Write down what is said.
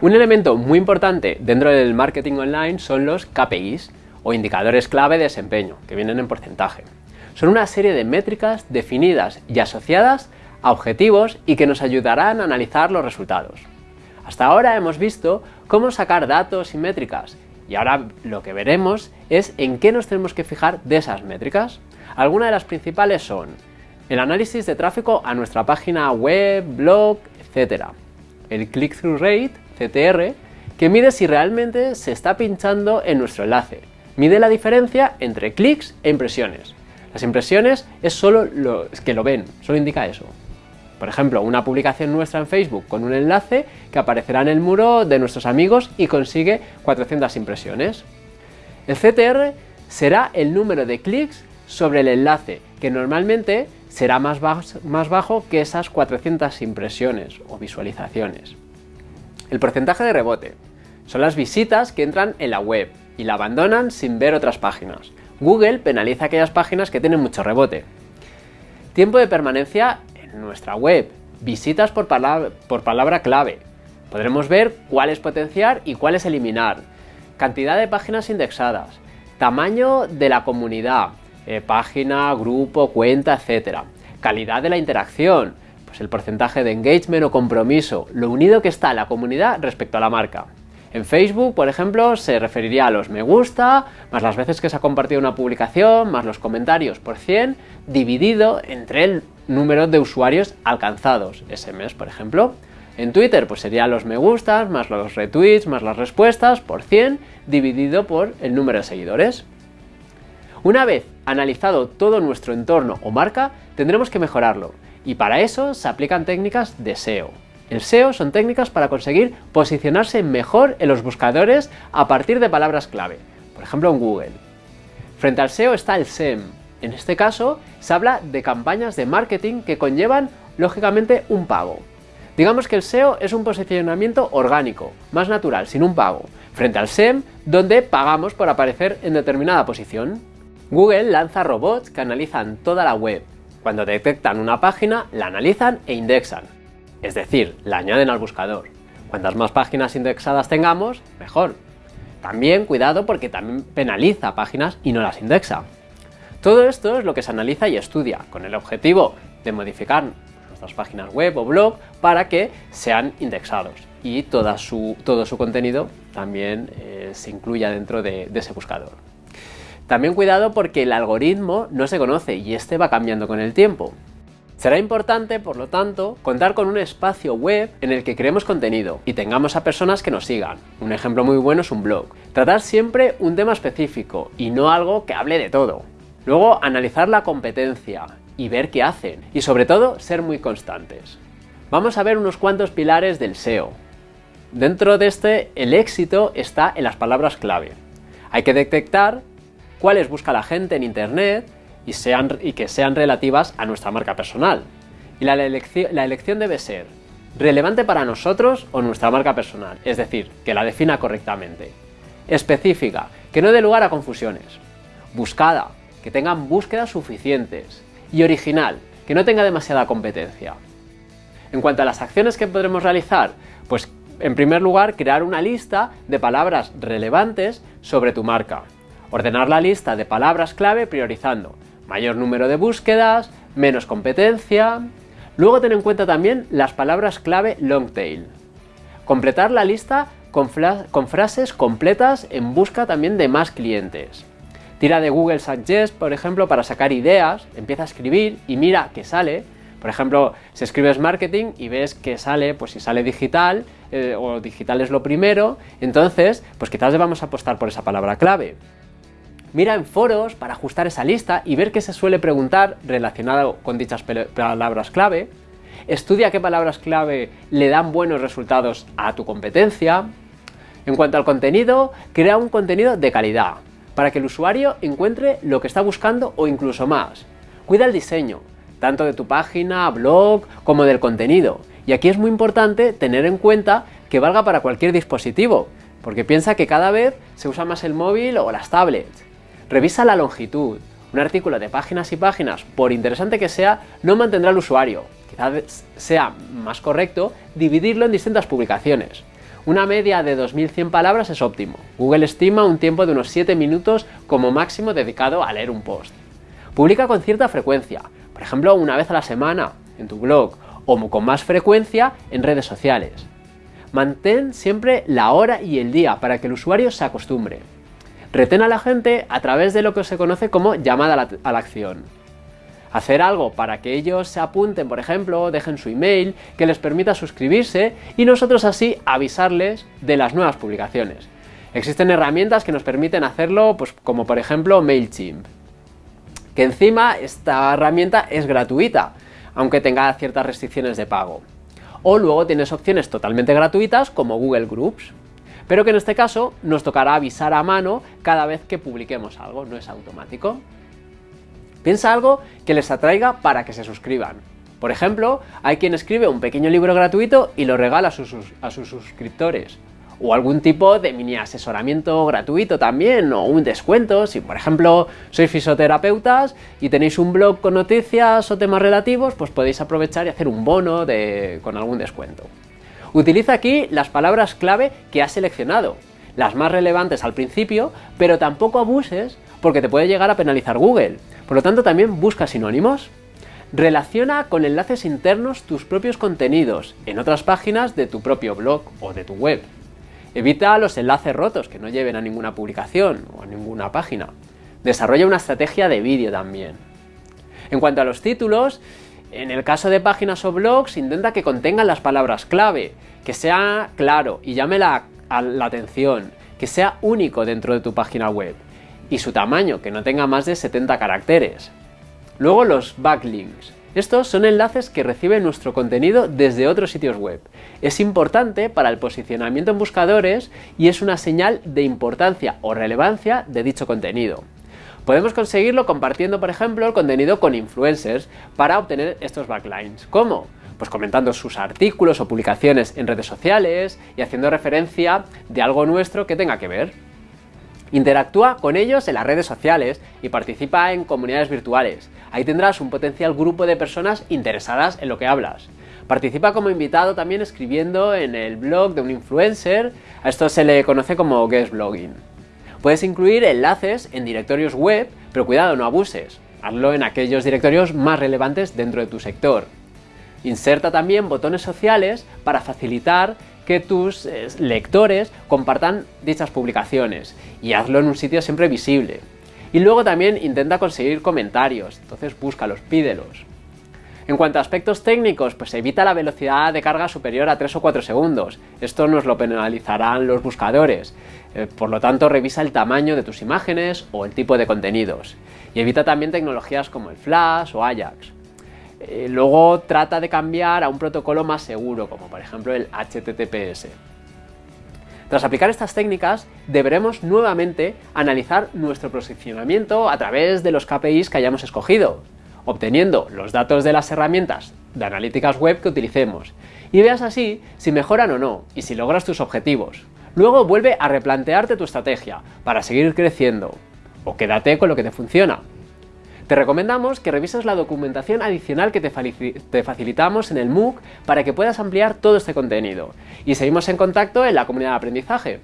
Un elemento muy importante dentro del marketing online son los KPIs, o indicadores clave de desempeño, que vienen en porcentaje. Son una serie de métricas definidas y asociadas a objetivos y que nos ayudarán a analizar los resultados. Hasta ahora hemos visto cómo sacar datos y métricas, y ahora lo que veremos es en qué nos tenemos que fijar de esas métricas. Algunas de las principales son el análisis de tráfico a nuestra página web, blog, etc. El click-through rate, CTR, que mide si realmente se está pinchando en nuestro enlace. Mide la diferencia entre clics e impresiones. Las impresiones es solo lo que lo ven, solo indica eso. Por ejemplo, una publicación nuestra en Facebook con un enlace que aparecerá en el muro de nuestros amigos y consigue 400 impresiones. El CTR será el número de clics sobre el enlace, que normalmente será más bajo, que esas 400 impresiones o visualizaciones. El porcentaje de rebote son las visitas que entran en la web y la abandonan sin ver otras páginas. Google penaliza aquellas páginas que tienen mucho rebote. Tiempo de permanencia en nuestra web, visitas por palabra, por palabra clave. Podremos ver cuál es potenciar y cuál es eliminar. Cantidad de páginas indexadas, tamaño de la comunidad, eh, página, grupo, cuenta, etc. Calidad de la interacción, pues el porcentaje de engagement o compromiso, lo unido que está la comunidad respecto a la marca. En Facebook, por ejemplo, se referiría a los me gusta, más las veces que se ha compartido una publicación, más los comentarios por 100, dividido entre el número de usuarios alcanzados ese mes, por ejemplo. En Twitter, pues sería los me gustas, más los retweets, más las respuestas, por 100, dividido por el número de seguidores. Una vez analizado todo nuestro entorno o marca, tendremos que mejorarlo, y para eso se aplican técnicas de SEO. El SEO son técnicas para conseguir posicionarse mejor en los buscadores a partir de palabras clave, por ejemplo en Google. Frente al SEO está el SEM. En este caso, se habla de campañas de marketing que conllevan, lógicamente, un pago. Digamos que el SEO es un posicionamiento orgánico, más natural, sin un pago, frente al SEM, donde pagamos por aparecer en determinada posición. Google lanza robots que analizan toda la web. Cuando detectan una página, la analizan e indexan. Es decir, la añaden al buscador. Cuantas más páginas indexadas tengamos, mejor. También cuidado porque también penaliza páginas y no las indexa. Todo esto es lo que se analiza y estudia, con el objetivo de modificar nuestras páginas web o blog para que sean indexados y su, todo su contenido también eh, se incluya dentro de ese buscador. También cuidado porque el algoritmo no se conoce y este va cambiando con el tiempo. Será importante, por lo tanto, contar con un espacio web en el que creemos contenido y tengamos a personas que nos sigan. Un ejemplo muy bueno es un blog. Tratar siempre un tema específico y no algo que hable de todo. Luego, analizar la competencia y ver qué hacen. Y sobre todo, ser muy constantes. Vamos a ver unos cuantos pilares del SEO. Dentro de este, el éxito está en las palabras clave. Hay que detectar cuáles busca la gente en Internet y, sean, y que sean relativas a nuestra marca personal. Y la, la elección debe ser relevante para nosotros o nuestra marca personal, es decir, que la defina correctamente. Específica, que no dé lugar a confusiones. Buscada, que tengan búsquedas suficientes. Y original, que no tenga demasiada competencia. En cuanto a las acciones que podremos realizar, pues en primer lugar crear una lista de palabras relevantes sobre tu marca. Ordenar la lista de palabras clave priorizando mayor número de búsquedas, menos competencia... Luego ten en cuenta también las palabras clave long tail. Completar la lista con, frases completas en busca también de más clientes. Tira de Google Suggest, por ejemplo, para sacar ideas, empieza a escribir y mira qué sale. Por ejemplo, si escribes marketing y ves que sale, pues si sale digital, eh, o digital es lo primero, entonces, pues quizás debamos apostar por esa palabra clave. Mira en foros para ajustar esa lista y ver qué se suele preguntar relacionado con dichas palabras clave. Estudia qué palabras clave le dan buenos resultados a tu competencia. En cuanto al contenido, crea un contenido de calidad, para que el usuario encuentre lo que está buscando o incluso más. Cuida el diseño, tanto de tu página, blog, como del contenido. Y aquí es muy importante tener en cuenta que valga para cualquier dispositivo, porque piensa que cada vez se usa más el móvil o las tablets. Revisa la longitud. Un artículo de páginas y páginas, por interesante que sea, no mantendrá al usuario. Quizás sea más correcto dividirlo en distintas publicaciones. Una media de 2100 palabras es óptimo. Google estima un tiempo de unos 7 minutos como máximo dedicado a leer un post. Publica con cierta frecuencia, por ejemplo una vez a la semana en tu blog o con más frecuencia en redes sociales. Mantén siempre la hora y el día para que el usuario se acostumbre. Retén a la gente a través de lo que se conoce como llamada a la, a la acción hacer algo para que ellos se apunten, por ejemplo, dejen su email, que les permita suscribirse y nosotros así avisarles de las nuevas publicaciones. Existen herramientas que nos permiten hacerlo, pues como por ejemplo MailChimp. Que encima esta herramienta es gratuita, aunque tenga ciertas restricciones de pago. O luego tienes opciones totalmente gratuitas como Google Groups, pero que en este caso nos tocará avisar a mano cada vez que publiquemos algo, no es automático. Piensa algo que les atraiga para que se suscriban. Por ejemplo, hay quien escribe un pequeño libro gratuito y lo regala a sus, a sus suscriptores. O algún tipo de mini asesoramiento gratuito también, o un descuento. Si por ejemplo sois fisioterapeutas y tenéis un blog con noticias o temas relativos, pues podéis aprovechar y hacer un bono de, con algún descuento. Utiliza aquí las palabras clave que has seleccionado, las más relevantes al principio, pero tampoco abuses porque te puede llegar a penalizar Google. Por lo tanto, también busca sinónimos. Relaciona con enlaces internos tus propios contenidos en otras páginas de tu propio blog o de tu web. Evita los enlaces rotos que no lleven a ninguna publicación o a ninguna página. Desarrolla una estrategia de vídeo también. En cuanto a los títulos, en el caso de páginas o blogs, intenta que contengan las palabras clave, que sea claro y llame la, la atención, que sea único dentro de tu página web y su tamaño, que no tenga más de 70 caracteres. Luego los backlinks. Estos son enlaces que recibe nuestro contenido desde otros sitios web. Es importante para el posicionamiento en buscadores y es una señal de importancia o relevancia de dicho contenido. Podemos conseguirlo compartiendo, por ejemplo, el contenido con influencers para obtener estos backlinks. ¿Cómo? Pues comentando sus artículos o publicaciones en redes sociales y haciendo referencia de algo nuestro que tenga que ver. Interactúa con ellos en las redes sociales y participa en comunidades virtuales. Ahí tendrás un potencial grupo de personas interesadas en lo que hablas. Participa como invitado también escribiendo en el blog de un influencer, a esto se le conoce como guest blogging. Puedes incluir enlaces en directorios web, pero cuidado, no abuses. Hazlo en aquellos directorios más relevantes dentro de tu sector. Inserta también botones sociales para facilitar que tus eh, lectores compartan dichas publicaciones y hazlo en un sitio siempre visible. Y luego también intenta conseguir comentarios, entonces búscalos, pídelos. En cuanto a aspectos técnicos, pues evita la velocidad de carga superior a 3 o 4 segundos. Esto nos lo penalizarán los buscadores. Eh, por lo tanto, revisa el tamaño de tus imágenes o el tipo de contenidos. Y evita también tecnologías como el Flash o Ajax. Eh, luego trata de cambiar a un protocolo más seguro, como por ejemplo el HTTPS. Tras aplicar estas técnicas, deberemos nuevamente analizar nuestro posicionamiento a través de los KPIs que hayamos escogido, obteniendo los datos de las herramientas de analíticas web que utilicemos, y veas así si mejoran o no, y si logras tus objetivos. Luego vuelve a replantearte tu estrategia para seguir creciendo, o quédate con lo que te funciona, te recomendamos que revises la documentación adicional que te, facilitamos en el MOOC para que puedas ampliar todo este contenido. Y seguimos en contacto en la comunidad de aprendizaje.